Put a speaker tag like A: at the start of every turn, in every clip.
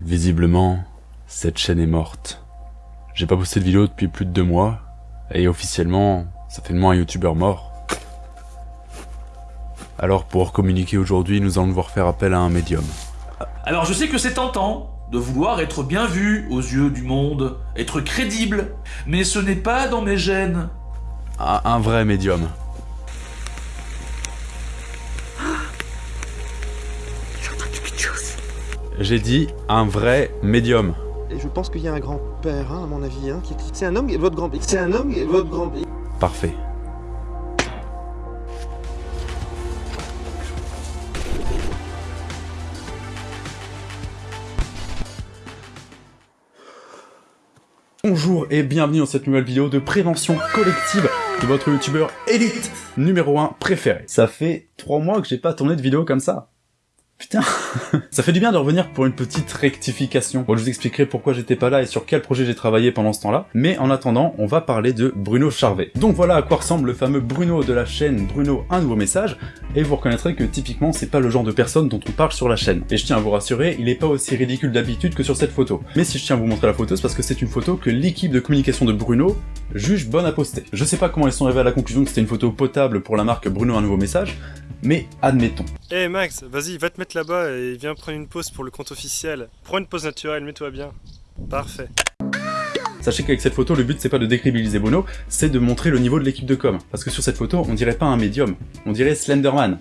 A: Visiblement, cette chaîne est morte. J'ai pas posté de vidéo depuis plus de deux mois, et officiellement, ça fait de moi un youtubeur mort. Alors pour communiquer aujourd'hui, nous allons devoir faire appel à un médium.
B: Alors je sais que c'est tentant de vouloir être bien vu aux yeux du monde, être crédible, mais ce n'est pas dans mes gènes.
A: Un, un vrai médium. J'ai dit un vrai médium.
C: Et je pense qu'il y a un grand-père, hein, à mon avis, hein, qui... C'est un homme, et votre grand-père. C'est un homme, et votre grand-père.
A: Parfait. Bonjour et bienvenue dans cette nouvelle vidéo de prévention collective de votre youtubeur élite numéro 1 préféré. Ça fait 3 mois que j'ai pas tourné de vidéo comme ça. Putain Ça fait du bien de revenir pour une petite rectification. Bon, je vous expliquerai pourquoi j'étais pas là et sur quel projet j'ai travaillé pendant ce temps-là, mais en attendant, on va parler de Bruno Charvet. Donc voilà à quoi ressemble le fameux Bruno de la chaîne Bruno Un Nouveau Message, et vous reconnaîtrez que typiquement c'est pas le genre de personne dont on parle sur la chaîne. Et je tiens à vous rassurer, il est pas aussi ridicule d'habitude que sur cette photo. Mais si je tiens à vous montrer la photo, c'est parce que c'est une photo que l'équipe de communication de Bruno juge bonne à poster. Je sais pas comment ils sont arrivés à la conclusion que c'était une photo potable pour la marque Bruno Un Nouveau Message, mais admettons.
D: Eh là-bas et viens prendre une pause pour le compte officiel. Prends une pause naturelle, mets-toi bien. Parfait.
A: Sachez qu'avec cette photo, le but c'est pas de décrédibiliser Bruno, c'est de montrer le niveau de l'équipe de com. Parce que sur cette photo, on dirait pas un médium, on dirait Slenderman.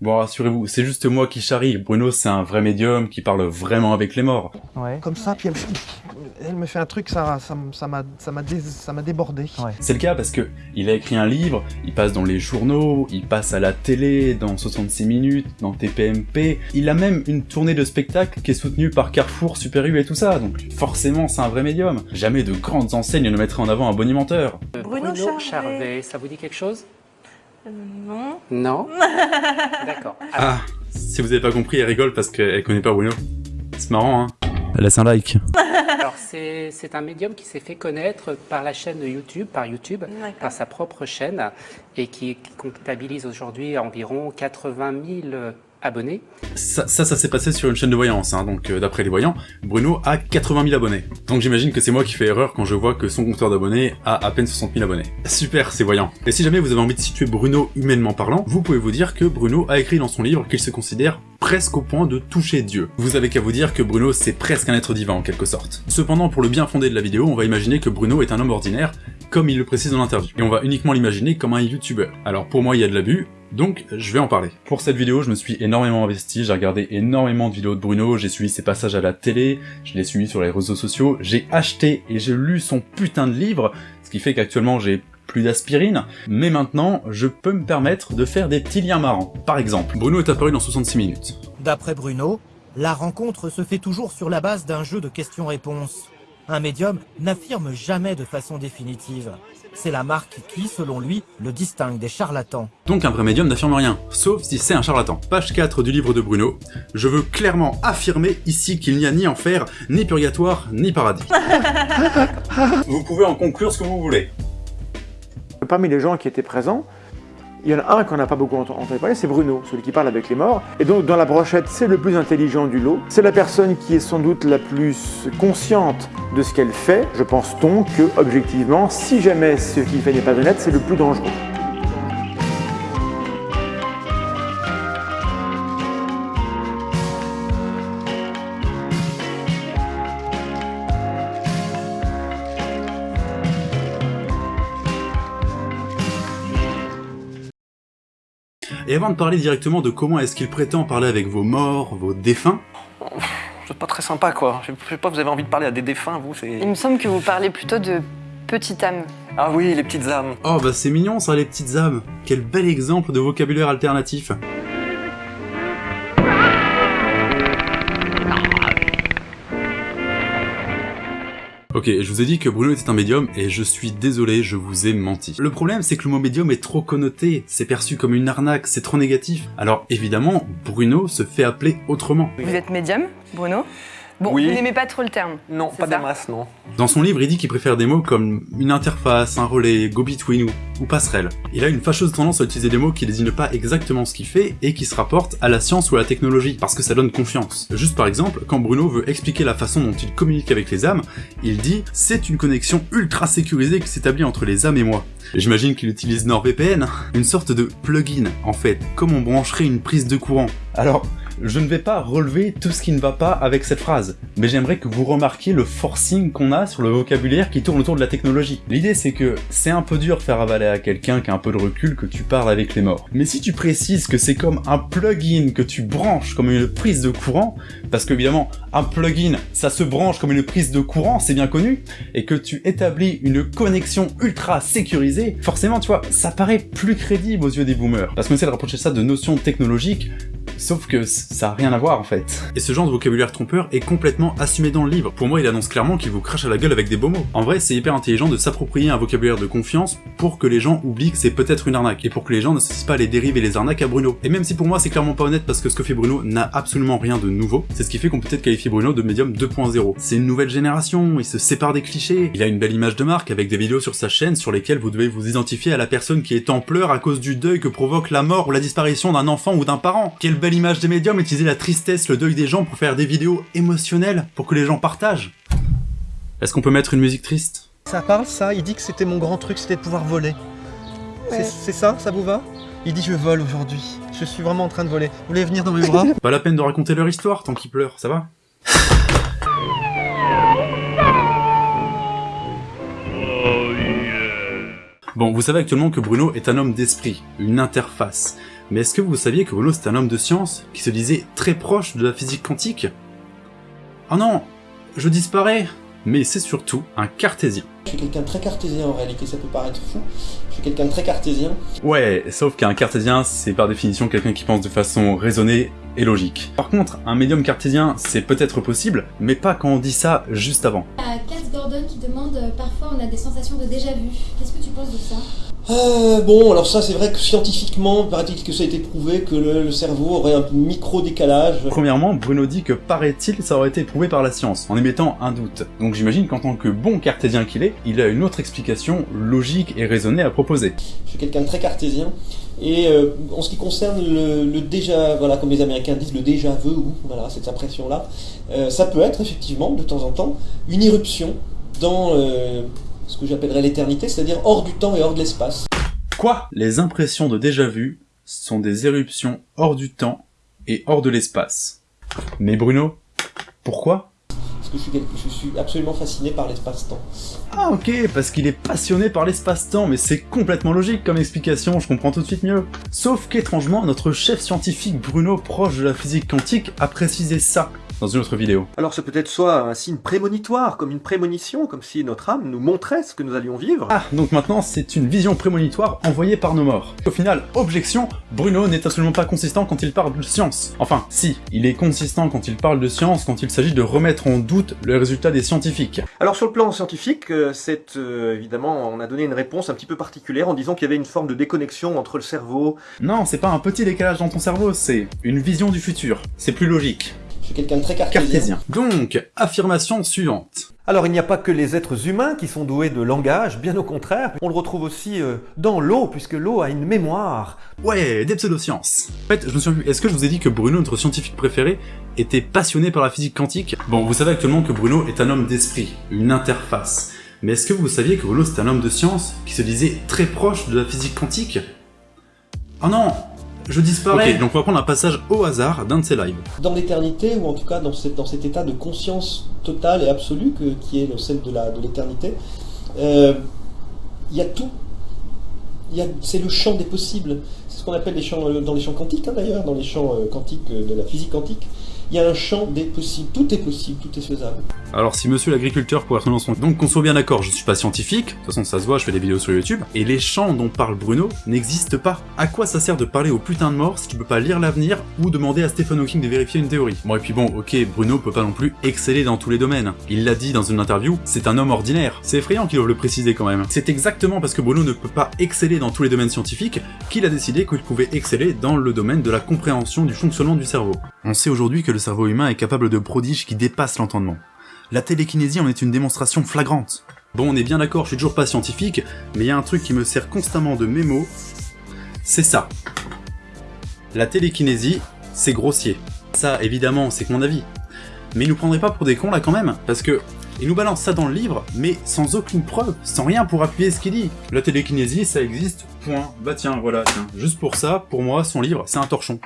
A: Bon, rassurez-vous, c'est juste moi qui charrie. Bruno, c'est un vrai médium qui parle vraiment avec les morts.
C: Ouais. Comme ça, puis elle, me- elle me fait un truc, ça ça m- ça m'a ça m'a dé- ça m'a débordé.
A: C'est le cas parce que il a écrit un livre, il passe dans les journaux, il passe à la télé, dans 66 minutes, dans TPMP. Il a même une tournée de spectacle qui est soutenue par Carrefour, Super U et tout ça. Donc forcément, c'est un vrai médium. Jamais de grandes enseignes ne mettraient en avant un bonimenteur.
E: Bruno,
F: Bruno
E: Charvet.
F: Charvet, ça vous dit quelque chose?
E: Euh, non.
F: Non D'accord.
A: Ah, si vous avez pas compris, elle rigole parce qu'elle connaît pas Bruno. C'est marrant, hein Laisse un like.
F: Alors, c'est c'est un médium qui s'est fait connaître par la chaîne YouTube, par YouTube, par sa propre chaîne, et qui, qui comptabilise aujourd'hui environ 80 000 abonnés.
A: Ça, ça, s'est passé sur une chaîne de voyance, hein, donc euh, d'après les voyants, Bruno a 80 000 abonnés. Donc j'imagine que c'est moi qui fais erreur quand je vois que son compteur d'abonnés a à peine 60 000 abonnés. Super, c'est voyant. Et si jamais vous avez envie de situer Bruno humainement parlant, vous pouvez vous dire que Bruno a écrit dans son livre qu'il se considère presque au point de toucher Dieu. Vous avez qu'à vous dire que Bruno c'est presque un être divin en quelque sorte. Cependant, pour le bien fondé de la vidéo, on va imaginer que Bruno est un homme ordinaire, comme il le précise dans l'interview. Et on va uniquement l'imaginer comme un youtubeur. Alors pour moi il y a de l'abus, donc je vais en parler. Pour cette vidéo, je me suis énormément investi, j'ai regardé énormément de vidéos de Bruno, j'ai suivi ses passages à la télé, je l'ai suivi sur les réseaux sociaux, j'ai acheté et j'ai lu son putain de livre, ce qui fait qu'actuellement j'ai plus d'aspirine, mais maintenant, je peux me permettre de faire des petits liens marrants. Par exemple, Bruno est apparu dans 66 minutes.
G: D'après Bruno, la rencontre se fait toujours sur la base d'un jeu de questions-réponses. Un médium n'affirme jamais de façon définitive. C'est la marque qui, selon lui, le distingue des charlatans.
A: Donc un vrai médium n'affirme rien, sauf si c'est un charlatan. Page 4 du livre de Bruno, je veux clairement affirmer ici qu'il n'y a ni enfer, ni purgatoire, ni paradis. vous pouvez en conclure ce que vous voulez.
H: Parmi les gens qui étaient présents, il y en a un qu'on n'a pas beaucoup ent- entendu parler, c'est Bruno, celui qui parle avec les morts. Et donc dans la brochette, c'est le plus intelligent du lot. C'est la personne qui est sans doute la plus consciente de ce qu'elle fait. Je pense donc que, objectivement, si jamais ce qu'il fait n'est pas honnête, c'est le plus dangereux.
A: Et avant de parler directement de comment est-ce qu'il prétend parler avec vos morts, vos défunts,
I: C'est pas très sympa quoi. Je sais pas, vous avez envie de parler à des défunts, vous
J: Il
I: c'est.
J: me semble que vous parlez plutôt de petite âme.
I: Ah oui, les petites âmes.
A: oh bah c'est mignon ça les petites âmes, quel bel exemple de vocabulaire alternatif. Ok, je vous ai dit que Bruno était un médium, et je suis désolé, je vous ai menti. Le problème, c'est que le mot médium est trop connoté, c'est perçu comme une arnaque, c'est trop négatif. Alors évidemment, Bruno se fait appeler autrement.
J: Vous êtes médium, Bruno? Bon,
I: Oui.
J: vous n'aimez pas trop le terme.
I: Non, pas des masses, non.
A: Dans son livre, il dit qu'il préfère des mots comme une interface, un relais, go-between ou, ou passerelle. Il a une fâcheuse tendance à utiliser des mots qui désignent pas exactement ce qu'il fait et qui se rapportent à la science ou à la technologie, parce que ça donne confiance. Juste par exemple, quand Bruno veut expliquer la façon dont il communique avec les âmes, il dit « c'est une connexion ultra sécurisée qui s'établit entre les âmes et moi ». J'imagine qu'il utilise NordVPN, une sorte de plugin, en fait, comme on brancherait une prise de courant. Alors, je ne vais pas relever tout ce qui ne va pas avec cette phrase, mais j'aimerais que vous remarquiez le forcing qu'on a sur le vocabulaire qui tourne autour de la technologie. L'idée c'est que c'est un peu dur de faire avaler à quelqu'un qui a un peu de recul que tu parles avec les morts. Mais si tu précises que c'est comme un plugin que tu branches comme une prise de courant, parce qu'évidemment, un plugin, ça se branche comme une prise de courant, c'est bien connu, et que tu établis une connexion ultra sécurisée, forcément, tu vois, ça paraît plus crédible aux yeux des boomers. Parce qu'on essaie de rapprocher ça de notions technologiques, Sauf que ça a rien à voir en fait. Et ce genre de vocabulaire trompeur est complètement assumé dans le livre. Pour moi, il annonce clairement qu'il vous crache à la gueule avec des beaux mots. En vrai, c'est hyper intelligent de s'approprier un vocabulaire de confiance pour que les gens oublient que c'est peut-être une arnaque, et pour que les gens ne s'associent pas les dérives et les arnaques à Bruno. Et même si pour moi c'est clairement pas honnête parce que ce que fait Bruno n'a absolument rien de nouveau, c'est ce qui fait qu'on peut peut-être qualifier Bruno de médium 2.0. C'est une nouvelle génération, il se sépare des clichés, il a une belle image de marque avec des vidéos sur sa chaîne sur lesquelles vous devez vous identifier à la personne qui est en pleurs à cause du deuil que provoque la mort ou la disparition d'un enfant ou d'un parent. Quelle belle image des médiums utiliser la tristesse, le deuil des gens pour faire des vidéos émotionnelles pour que les gens partagent. Est-ce qu'on peut mettre une musique triste?
C: Ça parle ça? Il dit que c'était mon grand truc, c'était de pouvoir voler. C'est- C'est ça? Ça vous va? Il dit je vole aujourd'hui. Je suis vraiment en train de voler. Vous voulez venir dans mes bras?
A: Pas la peine de raconter leur histoire tant qu'ils pleurent, ça va? Bon, vous savez actuellement que Bruno est un homme d'esprit, une interface. Mais est-ce que vous saviez que Bruno c'est un homme de science qui se disait très proche de la physique quantique? Oh non, je disparais Mais c'est surtout un cartésien.
K: Je suis quelqu'un de très cartésien en réalité, ça peut paraître fou. Je suis quelqu'un de très cartésien.
A: Ouais, sauf qu'un cartésien, c'est par définition quelqu'un qui pense de façon raisonnée et logique. Par contre, un médium cartésien, c'est peut-être possible, mais pas quand on dit ça juste avant.
L: Il y a Cass Gordon qui demande euh, parfois on a des sensations de déjà-vu. Qu'est-ce que tu penses de ça?
K: Euh, bon, alors ça c'est vrai que scientifiquement, paraît-il que ça a été prouvé que le, le cerveau aurait un micro-décalage.
A: Premièrement, Bruno dit que paraît-il, ça aurait été prouvé par la science, en émettant un doute. Donc j'imagine qu'en tant que bon cartésien qu'il est, il a une autre explication logique et raisonnée à proposer.
K: Je suis quelqu'un de très cartésien. Et euh, en ce qui concerne le, le déjà, voilà, comme les Américains disent, le déjà vu, voilà, cette impression-là, euh, ça peut être effectivement, de temps en temps, une irruption dans euh, ce que j'appellerais l'éternité, c'est-à-dire hors du temps et hors de l'espace.
A: Quoi? Les impressions de déjà-vu sont des éruptions hors du temps et hors de l'espace. Mais Bruno, pourquoi?
K: Parce que je suis, quelque- je suis absolument fasciné par l'espace-temps.
A: Ah ok, parce qu'il est passionné par l'espace-temps, mais c'est complètement logique comme explication, je comprends tout de suite mieux. Sauf qu'étrangement, notre chef scientifique Bruno, proche de la physique quantique, a précisé ça dans une autre vidéo.
M: Alors c'est peut-être soit un signe prémonitoire, comme une prémonition, comme si notre âme nous montrait ce que nous allions vivre.
A: Ah, donc maintenant c'est une vision prémonitoire envoyée par nos morts. Au final, objection, Bruno n'est absolument pas consistant quand il parle de science. Enfin, si, il est consistant quand il parle de science quand il s'agit de remettre en doute le résultat des scientifiques.
M: Alors sur le plan scientifique, euh, c'est euh, évidemment, on a donné une réponse un petit peu particulière en disant qu'il y avait une forme de déconnexion entre le cerveau.
A: Non, c'est pas un petit décalage dans ton cerveau, c'est une vision du futur. C'est plus logique.
K: Je suis quelqu'un de très cartésien.
A: Donc, affirmation suivante.
M: Alors il n'y a pas que les êtres humains qui sont doués de langage, bien au contraire, on le retrouve aussi euh, dans l'eau, puisque l'eau a une mémoire.
A: Ouais, des pseudosciences. En fait, je me suis est-ce que je vous ai dit que Bruno, notre scientifique préféré, était passionné par la physique quantique? Bon, vous savez actuellement que Bruno est un homme d'esprit, une interface. Mais est-ce que vous saviez que Bruno c'est un homme de science qui se disait très proche de la physique quantique? Oh non Je disparais Ok, donc on va prendre un passage au hasard d'un de ses lives.
K: Dans l'éternité, ou en tout cas dans, cette- dans cet état de conscience totale et absolue que- qui est celle de l'éternité, euh, il y a tout. C'est le champ des possibles. C'est ce qu'on appelle les champs, dans les champs quantiques hein, d'ailleurs, dans les champs euh, quantiques euh, de la physique quantique. Il y a un champ des possibles. Tout est possible, tout est faisable.
A: Alors si monsieur l'agriculteur pourrait son son... Donc qu'on soit bien d'accord, je suis pas scientifique, de toute façon ça se voit, je fais des vidéos sur YouTube, et les champs dont parle Bruno n'existent pas. À quoi ça sert de parler au putain de mort si tu peux pas lire l'avenir ou demander à Stephen Hawking de vérifier une théorie? Bon et puis bon, ok, Bruno peut pas non plus exceller dans tous les domaines. Il l'a dit dans une interview, c'est un homme ordinaire. C'est effrayant qu'il doive le préciser quand même. C'est exactement parce que Bruno ne peut pas exceller dans tous les domaines scientifiques qu'il a décidé qu'il pouvait exceller dans le domaine de la compréhension du fonctionnement du cerveau. On sait aujourd'hui que le cerveau humain est capable de prodiges qui dépassent l'entendement. La télékinésie en est une démonstration flagrante. Bon, on est bien d'accord, je suis toujours pas scientifique, mais il y a un truc qui me sert constamment de mémo, c'est ça. La télékinésie, c'est grossier. Ça, évidemment, c'est que mon avis. Mais ils nous prendraient pas pour des cons là quand même, parce que il nous balance ça dans le livre, mais sans aucune preuve, sans rien pour appuyer ce qu'il dit. La télékinésie, ça existe, point. Bah tiens, voilà, tiens. Juste pour ça, pour moi, son livre, c'est un torchon.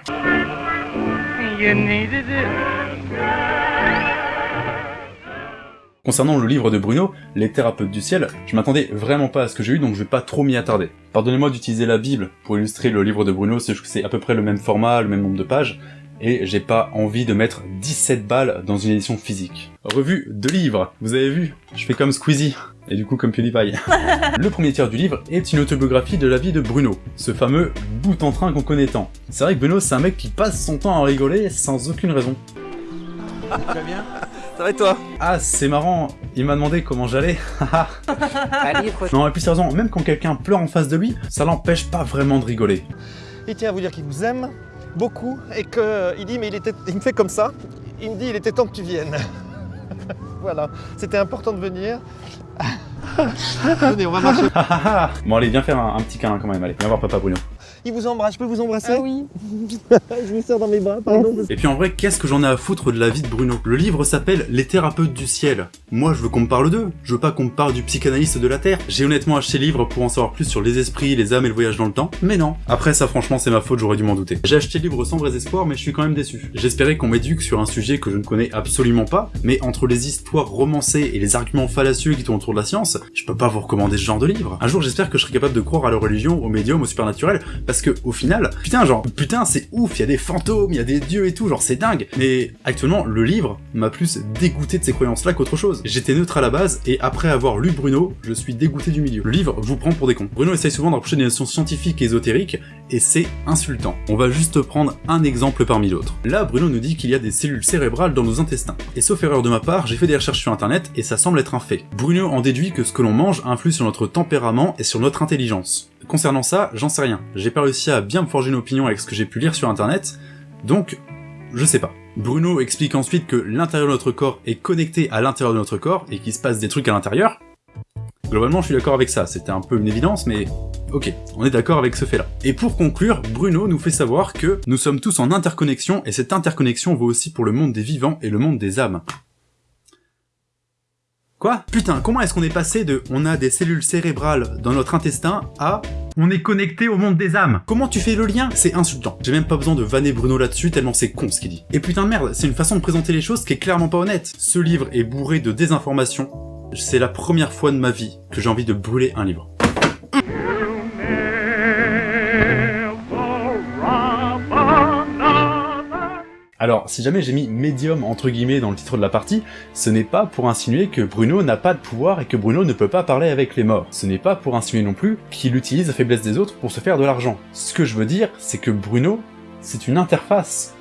A: Concernant le livre de Bruno, Les thérapeutes du ciel, je m'attendais vraiment pas à ce que j'ai eu, donc je vais pas trop m'y attarder. Pardonnez-moi d'utiliser la Bible pour illustrer le livre de Bruno, c'est à peu près le même format, le même nombre de pages, et j'ai pas envie de mettre 17 balles dans une édition physique. Revue de livres, vous avez vu? Je fais comme Squeezie, et du coup comme PewDiePie. le premier tiers du livre est une autobiographie de la vie de Bruno, ce fameux bout en train qu'on connaît tant. C'est vrai que Bruno c'est un mec qui passe son temps à rigoler sans aucune raison.
C: Tu vas bien Ça va et toi?
A: Ah, c'est marrant, il m'a demandé comment j'allais. Non, et puis sérieusement, même quand quelqu'un pleure en face de lui, ça l'empêche pas vraiment de rigoler.
C: Il tient à vous dire qu'il vous aime beaucoup et qu'il dit mais il, était, il me fait comme ça, il me dit il était temps que tu viennes. voilà, c'était important de venir.
A: Bon allez, viens faire un, un petit câlin quand même, allez, viens voir papa Bruno.
C: Il vous embrasse, je peux vous embrasser
J: Ah oui.
C: Je vous sers dans mes bras, pardon.
A: Et puis en vrai, qu'est-ce que j'en ai à foutre de la vie de Bruno? Le livre s'appelle Les thérapeutes du ciel. Moi, je veux qu'on me parle d'eux. Je veux pas qu'on me parle du psychanalyste de la Terre. J'ai honnêtement acheté le livre pour en savoir plus sur les esprits, les âmes et le voyage dans le temps. Mais non. Après ça, franchement, c'est ma faute, j'aurais dû m'en douter. J'ai acheté le livre sans vrais espoirs, mais je suis quand même déçu. J'espérais qu'on m'éduque sur un sujet que je ne connais absolument pas, mais entre les histoires romancées et les arguments fallacieux qui tournent autour de la science, je peux pas vous recommander ce genre de livre. Un jour, j'espère que je serai capable de croire à la religion, aux médiums, au supernaturel, parce que au final, putain, genre, putain, c'est ouf, il y a des fantômes, il y a des dieux et tout, genre, c'est dingue. Mais actuellement, le livre m'a plus dégoûté de ces croyances-là qu'autre chose. J'étais neutre à la base, et après avoir lu Bruno, je suis dégoûté du milieu. Le livre vous prend pour des cons. Bruno essaye souvent d'approcher des notions scientifiques et ésotériques, et c'est insultant. On va juste prendre un exemple parmi d'autres. Là, Bruno nous dit qu'il y a des cellules cérébrales dans nos intestins. Et sauf erreur de ma part, j'ai fait des recherches sur internet, et ça semble être un fait. Bruno en déduit que ce que l'on mange influe sur notre tempérament et sur notre intelligence. Concernant ça, j'en sais rien. J'ai pas réussi à bien me forger une opinion avec ce que j'ai pu lire sur internet, donc je sais pas. Bruno explique ensuite que l'intérieur de notre corps est connecté à l'intérieur de notre corps et qu'il se passe des trucs à l'intérieur. Globalement, je suis d'accord avec ça, c'était un peu une évidence, mais ok, on est d'accord avec ce fait-là. Et pour conclure, Bruno nous fait savoir que nous sommes tous en interconnexion, et cette interconnexion vaut aussi pour le monde des vivants et le monde des âmes. Quoi Putain, comment est-ce qu'on est passé de on a des cellules cérébrales dans notre intestin à on est connecté au monde des âmes Comment tu fais le lien C'est insultant. J'ai même pas besoin de vanner Bruno là-dessus tellement c'est con ce qu'il dit. Et putain de merde, c'est une façon de présenter les choses qui est clairement pas honnête. Ce livre est bourré de désinformation. C'est la première fois de ma vie que j'ai envie de brûler un livre. Alors, si jamais j'ai mis médium entre guillemets dans le titre de la partie, ce n'est pas pour insinuer que Bruno n'a pas de pouvoir et que Bruno ne peut pas parler avec les morts. Ce n'est pas pour insinuer non plus qu'il utilise la faiblesse des autres pour se faire de l'argent. Ce que je veux dire, c'est que Bruno, c'est une interface.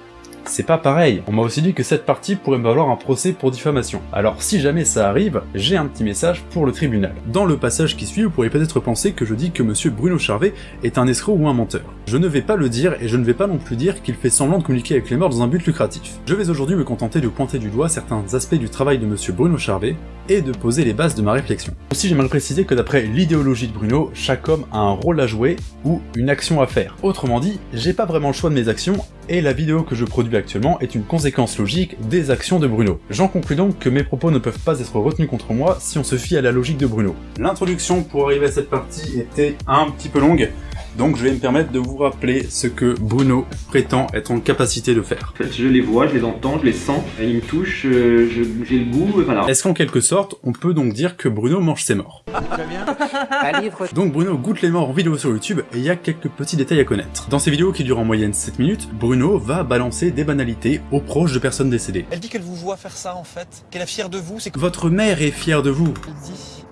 A: C'est pas pareil. On m'a aussi dit que cette partie pourrait me valoir un procès pour diffamation. Alors si jamais ça arrive, j'ai un petit message pour le tribunal. Dans le passage qui suit, vous pourriez peut-être penser que je dis que monsieur Bruno Charvet est un escroc ou un menteur. Je ne vais pas le dire et je ne vais pas non plus dire qu'il fait semblant de communiquer avec les morts dans un but lucratif. Je vais aujourd'hui me contenter de pointer du doigt certains aspects du travail de monsieur Bruno Charvet et de poser les bases de ma réflexion. Aussi j'aimerais préciser que d'après l'idéologie de Bruno, chaque homme a un rôle à jouer ou une action à faire. Autrement dit, j'ai pas vraiment le choix de mes actions et la vidéo que je produis actuellement est une conséquence logique des actions de Bruno. J'en conclus donc que mes propos ne peuvent pas être retenus contre moi si on se fie à la logique de Bruno. L'introduction pour arriver à cette partie était un petit peu longue, donc je vais me permettre de vous rappeler ce que Bruno prétend être en capacité de faire.
N: En fait, je les vois, je les entends, je les sens, et ils me touchent, euh, je- j'ai le goût, et voilà.
A: Est-ce qu'en quelque sorte, on peut donc dire que Bruno mange ses morts? Donc Bruno goûte les morts en vidéo sur YouTube et il y a quelques petits détails à connaître. Dans ces vidéos qui durent en moyenne 7 minutes, Bruno va balancer des banalités aux proches de personnes décédées.
C: Elle dit qu'elle vous voit faire ça en fait, qu'elle est fière de vous, c'est que
A: Votre mère est fière de vous.
C: Elle dit,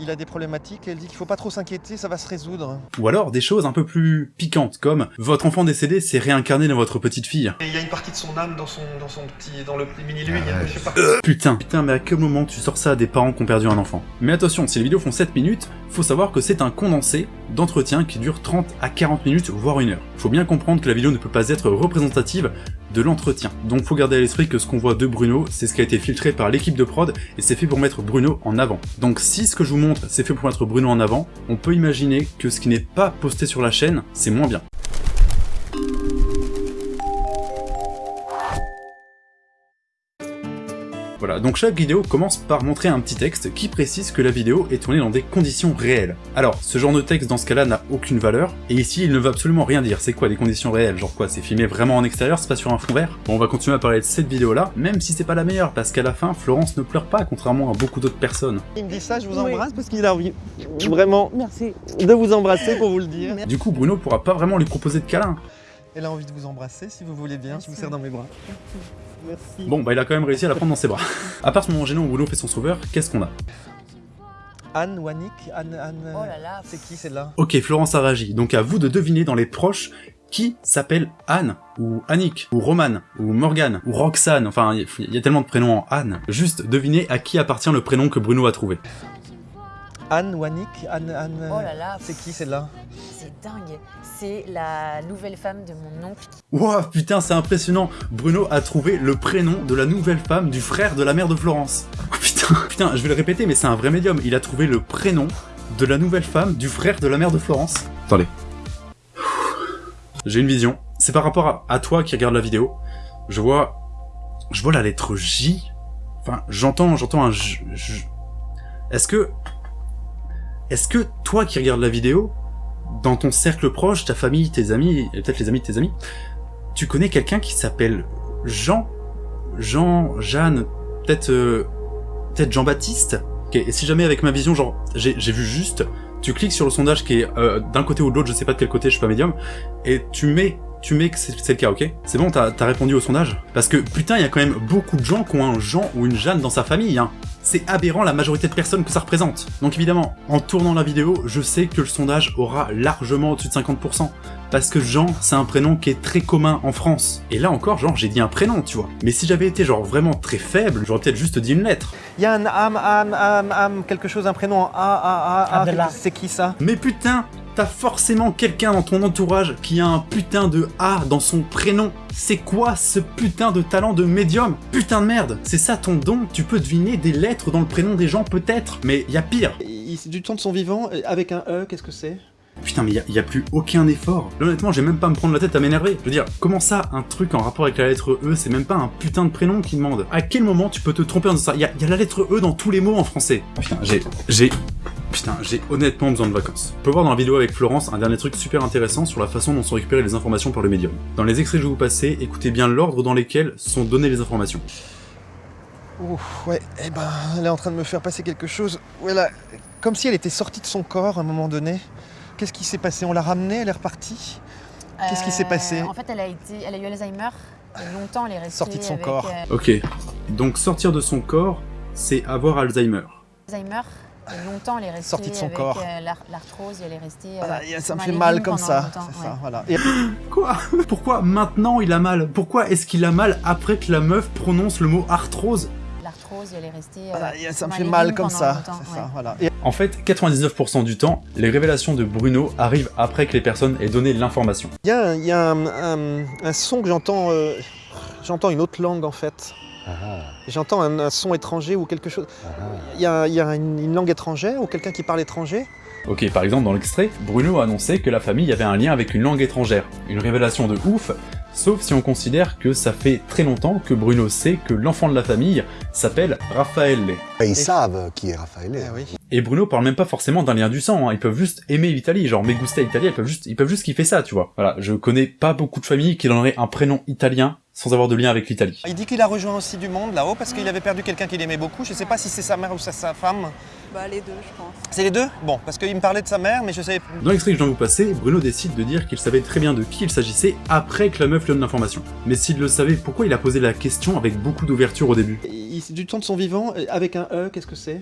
C: il a des problématiques, elle dit qu'il faut pas trop s'inquiéter, ça va se résoudre.
A: Ou alors des choses un peu plus piquantes comme votre enfant décédé s'est réincarné dans votre petite fille.
C: Et il y a une partie de son âme dans son, dans son petit, dans le petit mini lui, je sais pas.
A: Putain, putain, mais à quel moment tu sors ça à des parents qui ont perdu un enfant? Mais attention, si les vidéos font 7 minutes, faut savoir que c'est un condensé d'entretien qui dure 30 à 40 minutes, voire une heure. Faut bien comprendre que la vidéo ne peut pas être représentative de l'entretien. Donc faut garder à l'esprit que ce qu'on voit de Bruno, c'est ce qui a été filtré par l'équipe de prod, et c'est fait pour mettre Bruno en avant. Donc si ce que je vous montre, c'est fait pour mettre Bruno en avant, on peut imaginer que ce qui n'est pas posté sur la chaîne, c'est moins bien. Voilà, donc chaque vidéo commence par montrer un petit texte qui précise que la vidéo est tournée dans des conditions réelles. Alors, ce genre de texte dans ce cas-là n'a aucune valeur, et ici il ne veut absolument rien dire. C'est quoi des conditions réelles? Genre quoi, c'est filmé vraiment en extérieur, c'est pas sur un fond vert? Bon, on va continuer à parler de cette vidéo-là, même si c'est pas la meilleure, parce qu'à la fin, Florence ne pleure pas, contrairement à beaucoup d'autres personnes.
C: Il me dit ça, je vous embrasse parce qu'il a envie vraiment de vous embrasser pour vous le dire.
A: Du coup, Bruno pourra pas vraiment lui proposer de câlin.
C: Elle a envie de vous embrasser si vous voulez bien, je vous serre dans mes bras. Merci.
A: Bon, bah il a quand même réussi à la prendre dans ses bras. à part ce moment gênant où Bruno fait son sauveur, qu'est-ce qu'on a?
C: Anne Wanik Anne, Anne...
J: Oh là là.
C: C'est qui celle-là?
A: Ok, Florence a réagi, donc à vous de deviner dans les proches qui s'appelle Anne, ou Annick, ou Romane, ou Morgane, ou Roxane, enfin, il y a tellement de prénoms en Anne. Juste devinez à qui appartient le prénom que Bruno a trouvé.
C: Anne Wanik Anne, Anne...
J: Oh là là.
C: C'est qui celle-là
J: C'est dingue. C'est la nouvelle femme de mon oncle.
A: Wow, putain, c'est impressionnant Bruno a trouvé le prénom de la nouvelle femme du frère de la mère de Florence. Oh, putain, putain, je vais le répéter, mais c'est un vrai médium. Il a trouvé le prénom de la nouvelle femme du frère de la mère de Florence. Attendez. J'ai une vision. C'est par rapport à, à toi qui regarde la vidéo. Je vois... Je vois la lettre J. Enfin, j'entends j'entends un J... J- Est-ce que... Est-ce que toi qui regardes la vidéo, dans ton cercle proche, ta famille, tes amis, peut-être les amis de tes amis, tu connais quelqu'un qui s'appelle Jean Jean, Jeanne, peut-être euh, peut-être Jean-Baptiste Ok, Et si jamais avec ma vision, genre, j'ai j'ai vu juste, tu cliques sur le sondage qui est euh, d'un côté ou de l'autre, je sais pas de quel côté, je suis pas médium, et tu mets tu mets que c'est le cas, ok C'est bon, t'as répondu au sondage Parce que putain, il y a quand même beaucoup de gens qui ont un Jean ou une Jeanne dans sa famille, hein c'est aberrant la majorité de personnes que ça représente. Donc évidemment, en tournant la vidéo, je sais que le sondage aura largement au-dessus de 50%. Parce que Jean, c'est un prénom qui est très commun en France. Et là encore, genre, j'ai dit un prénom, tu vois. Mais si j'avais été genre vraiment très faible, j'aurais peut-être juste dit une lettre.
C: Il y a un âme, âme, âme, âme, quelque chose, un prénom en A, A, A, A. C'est qui ça?
A: Mais putain, t'as forcément quelqu'un dans ton entourage qui a un putain de A dans son prénom. C'est quoi ce putain de talent de médium? Putain de merde, c'est ça ton don? Tu peux deviner des lettres dans le prénom des gens peut-être, mais y a pire.
C: Il- Du temps de son vivant, avec un E, qu'est-ce que c'est?
A: Putain, mais y a, y a plus aucun effort. Là, honnêtement, j'ai même pas à me prendre la tête à m'énerver. Je veux dire, comment ça, un truc en rapport avec la lettre E, c'est même pas un putain de prénom qui demande? À quel moment tu peux te tromper en disant ça? Y a, y a la lettre E dans tous les mots en français. Putain, j'ai... j'ai... Putain, j'ai honnêtement besoin de vacances. On peut voir dans la vidéo avec Florence un dernier truc super intéressant sur la façon dont sont récupérées les informations par le médium. Dans les extraits que je vais vous passer, écoutez bien l'ordre dans lesquels sont données les informations.
C: Ouf, ouais, eh ben, elle est en train de me faire passer quelque chose. Voilà, comme si elle était sortie de son corps à un moment donné. Qu'est-ce qui s'est passé? On l'a ramenée, elle est repartie? Qu'est-ce qui s'est passé?
J: En fait, elle a, été, elle a eu Alzheimer. Et longtemps, elle est restée
C: Sortie de son
J: avec,
C: corps.
J: euh,
A: Ok, donc sortir de son corps, c'est avoir Alzheimer.
J: Alzheimer. Et longtemps, elle est restée
C: Sortie de son
J: avec
C: corps.
J: euh, l'ar- l'arthrose. et Elle est restée. euh,
C: Voilà, ça me fait mal comme ça.
J: ouais.
C: voilà. Et-
A: Quoi? Pourquoi maintenant il a mal? Pourquoi est-ce qu'il a mal après que la meuf prononce le mot arthrose?
J: L'arthrose, et elle est restée. euh,
C: voilà, ça me fait mal comme ça.
J: ouais.
C: voilà. Et-
A: En fait, 99% du temps, les révélations de Bruno arrivent après que les personnes aient donné l'information.
C: Il y a, un, il y a un- un- un son que j'entends. euh, j'entends une autre langue en fait. J'entends un, un son étranger ou quelque chose. Il y a, il y a une, une langue étrangère ou quelqu'un qui parle étranger?
A: Ok, par exemple, dans l'extrait, Bruno a annoncé que la famille avait un lien avec une langue étrangère. Une révélation de ouf, sauf si on considère que ça fait très longtemps que Bruno sait que l'enfant de la famille s'appelle Raphaël.
O: Et ils savent qui est Raphaël.
C: Ah oui.
A: Et Bruno parle même pas forcément d'un lien du sang, hein. ils peuvent juste aimer l'Italie, genre me gusta Italia, ils peuvent juste, ils peuvent juste kiffer ça, tu vois. Voilà, je connais pas beaucoup de familles qui donneraient un prénom italien sans avoir de lien avec l'Italie.
C: Il dit qu'il a rejoint aussi du monde là-haut parce qu'il avait perdu quelqu'un qu'il aimait beaucoup. Je sais pas si c'est sa mère ou sa, sa femme.
P: Bah les deux, je pense.
C: C'est les deux? Bon, parce qu'il me parlait de sa mère, mais je savais.
A: Dans l'extrait que je viens de vous passer, Bruno décide de dire qu'il savait très bien de qui il s'agissait après que la meuf lui donne l'information. Mais s'il le savait, pourquoi il a posé la question avec beaucoup d'ouverture au début?
C: Il- Du temps de son vivant, euh, avec un E, qu'est-ce que c'est?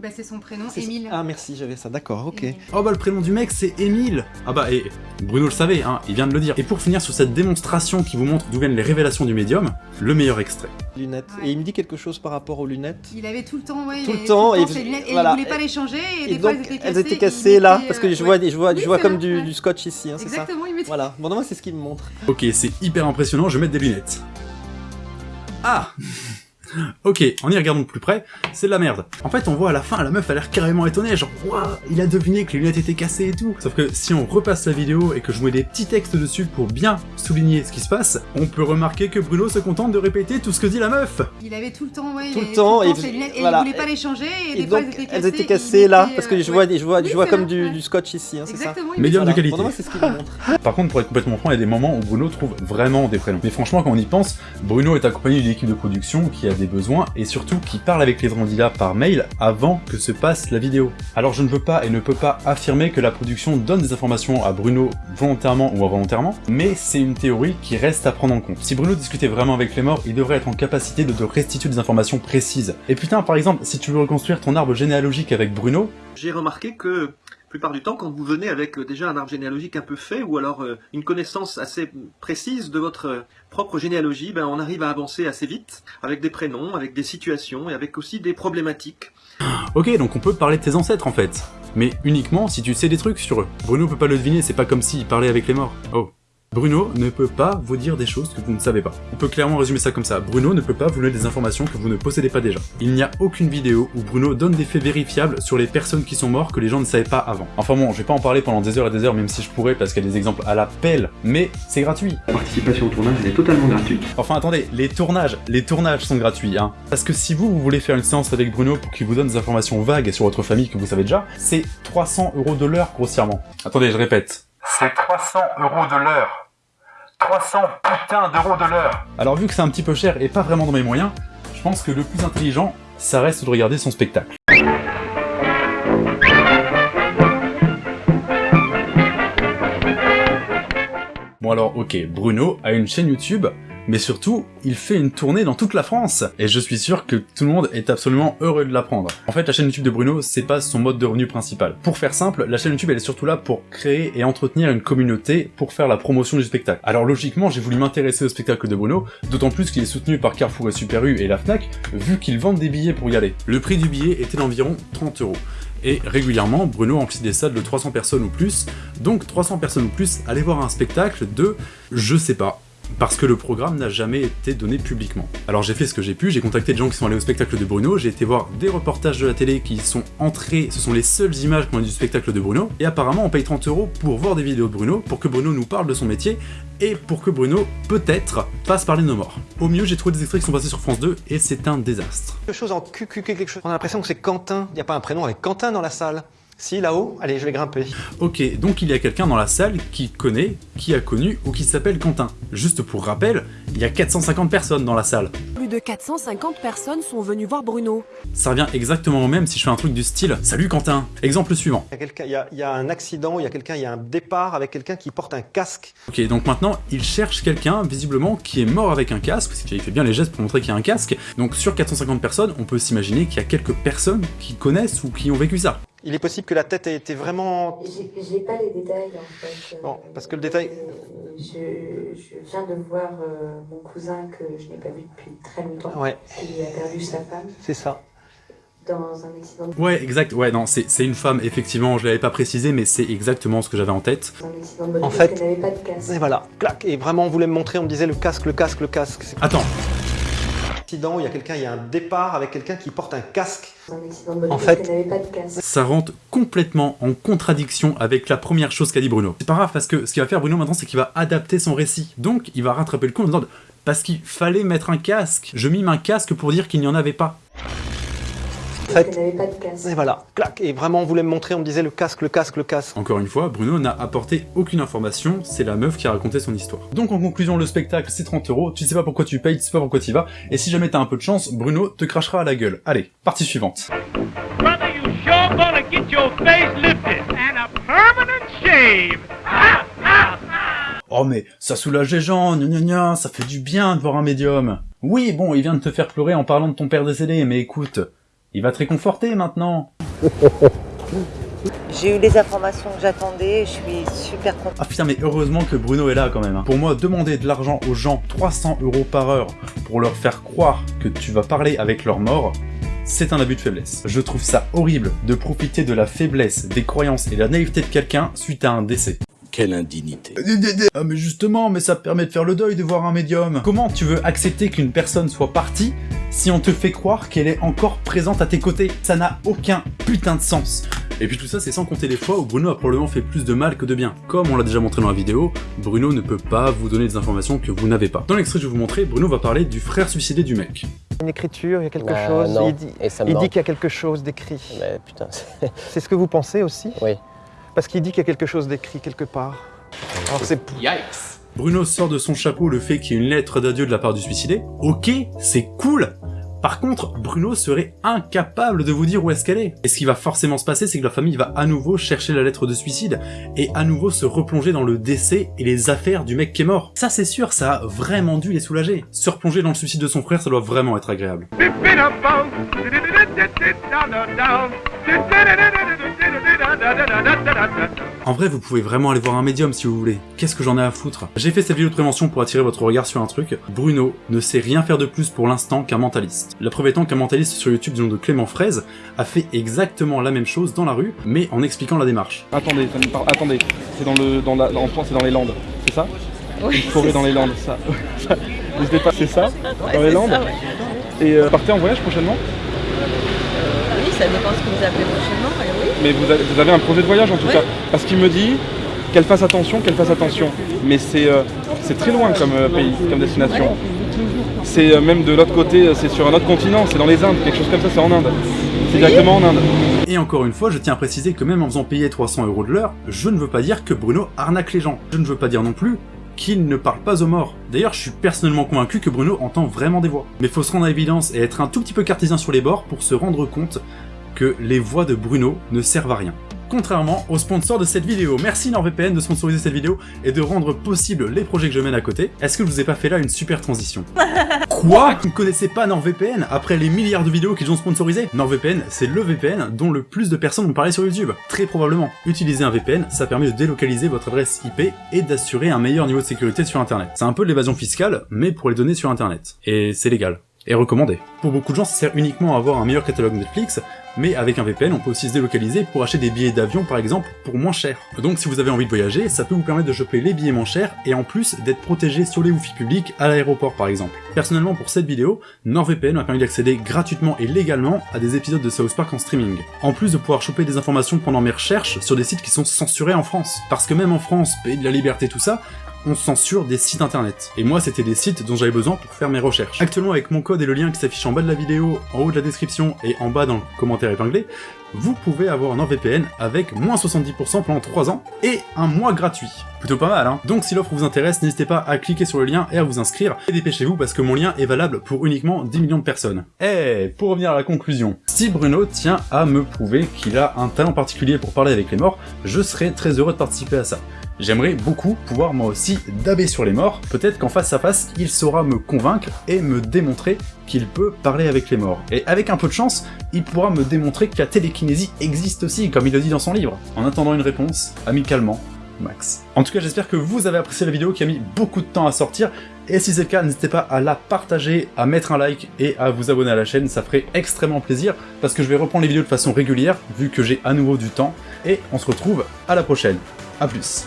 E: Bah c'est son prénom,
C: C'est-
E: Émile.
C: Ah merci, j'avais ça, d'accord, ok.
A: Oh bah le prénom du mec c'est Émile Ah bah et Bruno le savait, hein, il vient de le dire. Et pour finir sur cette démonstration qui vous montre d'où viennent les révélations du médium, le meilleur extrait.
C: Lunettes. Et il me dit quelque chose par rapport aux lunettes
E: Il avait tout le temps, ouais,
C: Tout
E: il
C: le
E: avait
C: temps, et-
E: ses lunettes, et
C: voilà.
E: il voulait pas les changer, et,
C: Et
E: des fois
C: donc,
E: elles étaient cassées.
C: elles étaient cassées là, parce que
E: euh,
C: je vois,
E: ouais.
C: je vois,
E: Oui,
C: je vois
E: c'est
C: comme du,
E: ouais.
C: du scotch ici, hein, c'est ça
E: Exactement, il mettait-
C: Voilà, bon, non, moi c'est ce qu'il me montre.
A: Ok, c'est hyper impressionnant, je vais mettre des lunettes. Ah Ok, en y regardant de plus près, c'est de la merde. En fait, on voit à la fin, la meuf a l'air carrément étonnée, genre, waouh, il a deviné que les lunettes étaient cassées et tout. Sauf que si on repasse la vidéo et que je mets des petits textes dessus pour bien souligner ce qui se passe, on peut remarquer que Bruno se contente de répéter tout ce que dit la meuf.
E: Il avait tout le temps, ouais,
C: Tout
E: il
C: le
E: avait
C: temps, et-
E: ses lunettes, et
C: voilà.
E: il voulait pas les changer, et,
C: Et
E: des fois
C: donc,
E: elles étaient cassées.
C: elles étaient cassées là, parce que
E: euh,
C: je vois,
E: ouais.
C: je vois,
E: Oui,
C: je vois comme
E: là,
C: du,
E: ouais.
C: du scotch ici, hein, c'est ça
A: Médium de qualité.
C: Moi ce montre.
A: Par contre, pour être complètement franc, il y a des moments où Bruno trouve vraiment des prénoms. Mais franchement, quand on y pense, Bruno est accompagné d'une équipe de production qui a des besoins et surtout qui parle avec les candidats par mail avant que se passe la vidéo. Alors je ne veux pas et ne peux pas affirmer que la production donne des informations à Bruno volontairement ou involontairement, mais c'est une théorie qui reste à prendre en compte. Si Bruno discutait vraiment avec les morts, il devrait être en capacité de te restituer des informations précises. Et putain, par exemple, si tu veux reconstruire ton arbre généalogique avec Bruno,
K: J'ai remarqué que plupart du temps, quand vous venez avec euh, déjà un arbre généalogique un peu fait, ou alors euh, une connaissance assez précise de votre euh, propre généalogie, ben, on arrive à avancer assez vite, avec des prénoms, avec des situations, et avec aussi des problématiques.
A: Ok, donc on peut parler de tes ancêtres en fait. Mais uniquement si tu sais des trucs sur eux. Bruno peut pas le deviner, c'est pas comme s'il parlait avec les morts. Oh. Bruno ne peut pas vous dire des choses que vous ne savez pas. On peut clairement résumer ça comme ça. Bruno ne peut pas vous donner des informations que vous ne possédez pas déjà. Il n'y a aucune vidéo où Bruno donne des faits vérifiables sur les personnes qui sont mortes que les gens ne savaient pas avant. Enfin bon, je vais pas en parler pendant des heures et des heures, même si je pourrais parce qu'il y a des exemples à la pelle, mais c'est gratuit.
N: La participation au tournage elle est totalement gratuite.
A: Enfin attendez, les tournages, les tournages sont gratuits, hein. Parce que si vous, vous voulez faire une séance avec Bruno pour qu'il vous donne des informations vagues sur votre famille que vous savez déjà, c'est 300 euros de l'heure grossièrement. Attendez, je répète. C'est 300 euros de l'heure. 300 putain d'euros de l'heure. Alors vu que c'est un petit peu cher et pas vraiment dans mes moyens, je pense que le plus intelligent, ça reste de regarder son spectacle. Bon alors ok, Bruno a une chaîne YouTube, mais surtout, il fait une tournée dans toute la France, et je suis sûr que tout le monde est absolument heureux de l'apprendre. En fait, la chaîne YouTube de Bruno, c'est pas son mode de revenu principal. Pour faire simple, la chaîne YouTube elle est surtout là pour créer et entretenir une communauté pour faire la promotion du spectacle. Alors logiquement, j'ai voulu m'intéresser au spectacle de Bruno, d'autant plus qu'il est soutenu par Carrefour et Super U et la FNAC, vu qu'ils vendent des billets pour y aller. Le prix du billet était d'environ 30 euros. Et régulièrement, Bruno remplit des salles de 300 personnes ou plus, donc 300 personnes ou plus allaient voir un spectacle de... je sais pas, parce que le programme n'a jamais été donné publiquement. Alors j'ai fait ce que j'ai pu, j'ai contacté des gens qui sont allés au spectacle de Bruno, j'ai été voir des reportages de la télé qui sont entrés, ce sont les seules images qu'on a du spectacle de Bruno, et apparemment on paye 30 euros pour voir des vidéos de Bruno, pour que Bruno nous parle de son métier, et pour que Bruno, peut-être, fasse parler de nos morts. Au mieux, j'ai trouvé des extraits qui sont passés sur France 2, et c'est un désastre.
M: Quelque chose en QQ, quelque chose. On a l'impression que c'est Quentin. Il n'y a pas un prénom avec Quentin dans la salle. Si, là-haut Allez, je vais grimper.
A: Ok, donc il y a quelqu'un dans la salle qui connaît, qui a connu ou qui s'appelle Quentin. Juste pour rappel, il y a 450 personnes dans la salle.
P: Plus de 450 personnes sont venues voir Bruno.
A: Ça revient exactement au même si je fais un truc du style « Salut Quentin !» Exemple suivant.
M: Il y a, y y un accident, il y a quelqu'un, il y a un départ avec quelqu'un qui porte un casque.
A: Ok, donc maintenant, il cherche quelqu'un, visiblement, qui est mort avec un casque, parce qu'il fait bien les gestes pour montrer qu'il y a un casque. Donc sur 450 personnes, on peut s'imaginer qu'il y a quelques personnes qui connaissent ou qui ont vécu ça.
M: Il est possible que la tête ait été vraiment...
Q: J'ai pas les détails en fait.
M: Bon, parce que le détail...
Q: Euh, Je, je viens de voir euh, mon cousin que je n'ai pas vu depuis très longtemps.
M: Ouais.
Q: Il a perdu sa femme
M: C'est ça.
Q: dans un accident de,
A: Ouais, exact, ouais, non, c'est c'est une femme, effectivement, je l'avais pas précisé, mais c'est exactement ce que j'avais en tête.
Q: un accident de moto
M: En
Q: parce
M: fait-
Q: qu'elle n'avait pas de casque.
M: Et voilà, clac. Et vraiment, on voulait me montrer, on me disait le casque, le casque, le casque. C'est-
A: Attends,
M: Accident, il y a quelqu'un, il y a un départ avec quelqu'un qui porte un casque.
Q: Un
M: En fait-
Q: qu'elle n'avait pas de casque.
A: ça rentre complètement en contradiction avec la première chose qu'a dit Bruno. C'est pas grave parce que ce qu'il va faire Bruno maintenant c'est qu'il va adapter son récit. Donc il va rattraper le coup en disant parce qu'il fallait mettre un casque. Je mime un casque pour dire qu'il n'y en avait pas.
M: En
Q: Parce
M: fait-
Q: qu'elle n'avait pas de casque.
M: Et voilà, clac. Et vraiment, on voulait me montrer, on me disait le casque, le casque, le casque.
A: Encore une fois, Bruno n'a apporté aucune information, c'est la meuf qui a raconté son histoire. Donc en conclusion, le spectacle c'est 30 euros, tu sais pas pourquoi tu payes, tu sais pas pourquoi tu y vas, et si jamais t'as un peu de chance, Bruno te crachera à la gueule. Allez, partie suivante.
R: Brother, you sure gonna get your face lifted and a permanent shave. Ah, ah, ah.
A: Oh mais ça soulage les gens, gna gna gna, ça fait du bien de voir un médium. Oui, bon, il vient de te faire pleurer en parlant de ton père décédé, mais écoute, Il va te réconforter maintenant
S: J'ai eu les informations que j'attendais, je suis super contente.
A: Ah putain mais heureusement que Bruno est là quand même. hein. Pour moi, demander de l'argent aux gens 300 euros par heure pour leur faire croire que tu vas parler avec leur mort, c'est un abus de faiblesse. Je trouve ça horrible de profiter de la faiblesse, des croyances et de la naïveté de quelqu'un suite à un décès.
T: Quelle indignité.
A: Ah mais justement, mais ça permet de faire le deuil de voir un médium. Comment tu veux accepter qu'une personne soit partie si on te fait croire qu'elle est encore présente à tes côtés? Ça n'a aucun putain de sens. Et puis tout ça, c'est sans compter les fois où Bruno a probablement fait plus de mal que de bien. Comme on l'a déjà montré dans la vidéo, Bruno ne peut pas vous donner des informations que vous n'avez pas. Dans l'extrait que je vais vous montrer, Bruno va parler du frère suicidé du mec.
C: Une écriture, il y a quelque
U: Bah,
C: chose.
U: non.
C: Il dit, qu'il y a quelque chose d'écrit.
U: Mais putain, c'est-
C: C'est ce que vous pensez aussi?
U: Oui.
C: Parce qu'il dit qu'il y a quelque chose d'écrit quelque part. Alors c'est
B: Yikes
A: Bruno sort de son chapeau le fait qu'il y ait une lettre d'adieu de la part du suicidé. Ok, c'est cool par contre, Bruno serait incapable de vous dire où est-ce qu'elle est. Et ce qui va forcément se passer, c'est que la famille va à nouveau chercher la lettre de suicide et à nouveau se replonger dans le décès et les affaires du mec qui est mort. Ça c'est sûr, ça a vraiment dû les soulager. Se replonger dans le suicide de son frère, ça doit vraiment être agréable. En vrai, vous pouvez vraiment aller voir un médium si vous voulez. Qu'est-ce que j'en ai à foutre? J'ai fait cette vidéo de prévention pour attirer votre regard sur un truc. Bruno ne sait rien faire de plus pour l'instant qu'un mentaliste. La preuve étant qu'un mentaliste sur YouTube du nom de Clément Fraise a fait exactement la même chose dans la rue, mais en expliquant la démarche.
V: Attendez, ça me parle- attendez, c'est dans le, dans la, en France, c'est dans les Landes, c'est ça?
J: Oui,
V: Une forêt dans les. Landes, ça. ça N'hésitez pas, c'est ça?
J: Ouais,
V: Dans les Landes?
J: ça, ouais.
V: Et euh, partez en voyage prochainement?
J: Oui, ça dépend ce que vous appelez prochainement,
V: mais vous avez, vous avez un projet de voyage en tout
J: Ouais.
V: cas Parce qu'il me dit qu'elle fasse attention, qu'elle fasse attention. Mais c'est euh, c'est très loin comme euh, pays, comme destination. C'est euh, même de l'autre côté, euh, c'est sur un autre continent, c'est dans les Indes, quelque chose comme ça, c'est en Inde. C'est directement en Inde.
A: Et encore une fois, je tiens à préciser que même en faisant payer 300 euros de l'heure, je ne veux pas dire que Bruno arnaque les gens. Je ne veux pas dire non plus qu'il ne parle pas aux morts. D'ailleurs, je suis personnellement convaincu que Bruno entend vraiment des voix. Mais faut se rendre à l'évidence et être un tout petit peu cartésien sur les bords pour se rendre compte que les voix de Bruno ne servent à rien. Contrairement au sponsor de cette vidéo. Merci NordVPN de sponsoriser cette vidéo et de rendre possible les projets que je mène à côté. Est-ce que je vous ai pas fait là une super transition Quoi? Vous ne connaissez pas NordVPN? Après les milliards de vidéos qu'ils ont sponsorisées NordVPN, c'est le VPN dont le plus de personnes ont parlé sur YouTube. Très probablement. Utiliser un VPN, ça permet de délocaliser votre adresse IP et d'assurer un meilleur niveau de sécurité sur Internet. C'est un peu de l'évasion fiscale, mais pour les données sur Internet. Et c'est légal. Et recommandé. Pour beaucoup de gens, ça sert uniquement à avoir un meilleur catalogue Netflix, mais avec un VPN, on peut aussi se délocaliser pour acheter des billets d'avion par exemple pour moins cher. Donc si vous avez envie de voyager, ça peut vous permettre de choper les billets moins chers et en plus d'être protégé sur les wifi publics à l'aéroport par exemple. Personnellement pour cette vidéo, NordVPN m'a permis d'accéder gratuitement et légalement à des épisodes de South Park en streaming. En plus de pouvoir choper des informations pendant mes recherches sur des sites qui sont censurés en France. Parce que même en France, pays de la liberté tout ça, on censure des sites internet. Et moi, c'était des sites dont j'avais besoin pour faire mes recherches. Actuellement, avec mon code et le lien qui s'affiche en bas de la vidéo, en haut de la description et en bas dans le commentaire épinglé, vous pouvez avoir un NordVPN avec moins 70% pendant 3 ans et un mois gratuit. Plutôt pas mal, hein Donc si l'offre vous intéresse, n'hésitez pas à cliquer sur le lien et à vous inscrire. Et dépêchez-vous parce que mon lien est valable pour uniquement 10 millions de personnes. Eh, pour revenir à la conclusion, si Bruno tient à me prouver qu'il a un talent particulier pour parler avec les morts, je serais très heureux de participer à ça. J'aimerais beaucoup pouvoir moi aussi daber sur les morts, peut-être qu'en face à face, il saura me convaincre et me démontrer qu'il peut parler avec les morts. Et avec un peu de chance, il pourra me démontrer que la télékinésie existe aussi, comme il le dit dans son livre. En attendant une réponse, amicalement, Max. En tout cas, j'espère que vous avez apprécié la vidéo qui a mis beaucoup de temps à sortir, et si c'est le cas, n'hésitez pas à la partager, à mettre un like et à vous abonner à la chaîne, ça ferait extrêmement plaisir, parce que je vais reprendre les vidéos de façon régulière, vu que j'ai à nouveau du temps, et on se retrouve à la prochaine. A plus